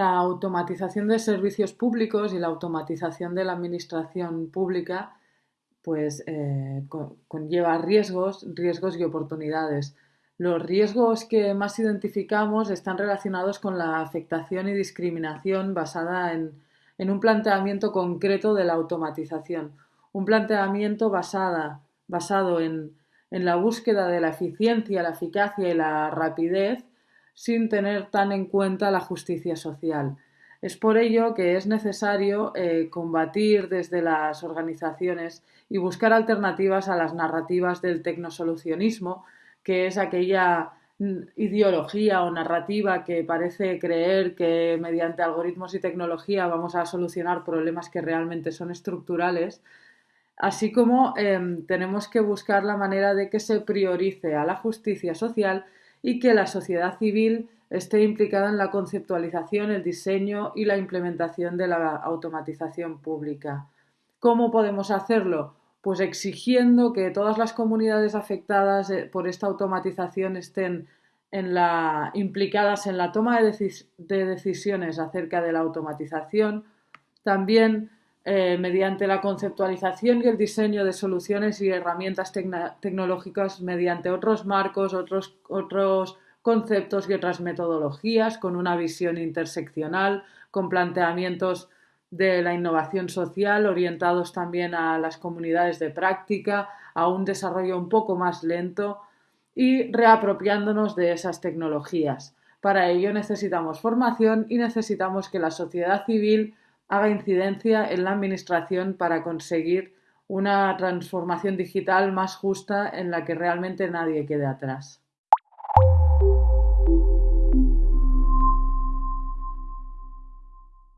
automatización de servicios públicos y la automatización de la administración pública pues eh, conlleva riesgos, riesgos y oportunidades. Los riesgos que más identificamos están relacionados con la afectación y discriminación basada en, un planteamiento concreto de la automatización, un planteamiento basado en la búsqueda de la eficiencia, la eficacia y la rapidez sin tener tan en cuenta la justicia social. Es por ello que es necesario eh, combatir desde las organizaciones y buscar alternativas a las narrativas del tecnosolucionismo, que es aquella mm, ideología o narrativa que parece creer que mediante algoritmos y tecnología vamos a solucionar problemas que realmente son estructurales, así como em, tenemos que buscar la manera de que se priorice a la justicia social y que la sociedad civil esté implicada en la conceptualización, el diseño y la implementación de la automatización pública. ¿Cómo podemos hacerlo? Pues exigiendo que todas las comunidades afectadas eh, por esta automatización estén implicadas en la toma de, decisiones acerca de la automatización, también eh, mediante la conceptualización y el diseño de soluciones y herramientas tecnológicas mediante otros marcos, otros, otros conceptos y otras metodologías con una visión interseccional, con planteamientos de la innovación social orientados también a las comunidades de práctica, a un desarrollo un poco más lento y reapropiándonos de esas tecnologías. Para ello necesitamos formación y necesitamos que la sociedad civil haga incidencia en la Administración para conseguir una transformación digital más justa en la que realmente nadie quede atrás.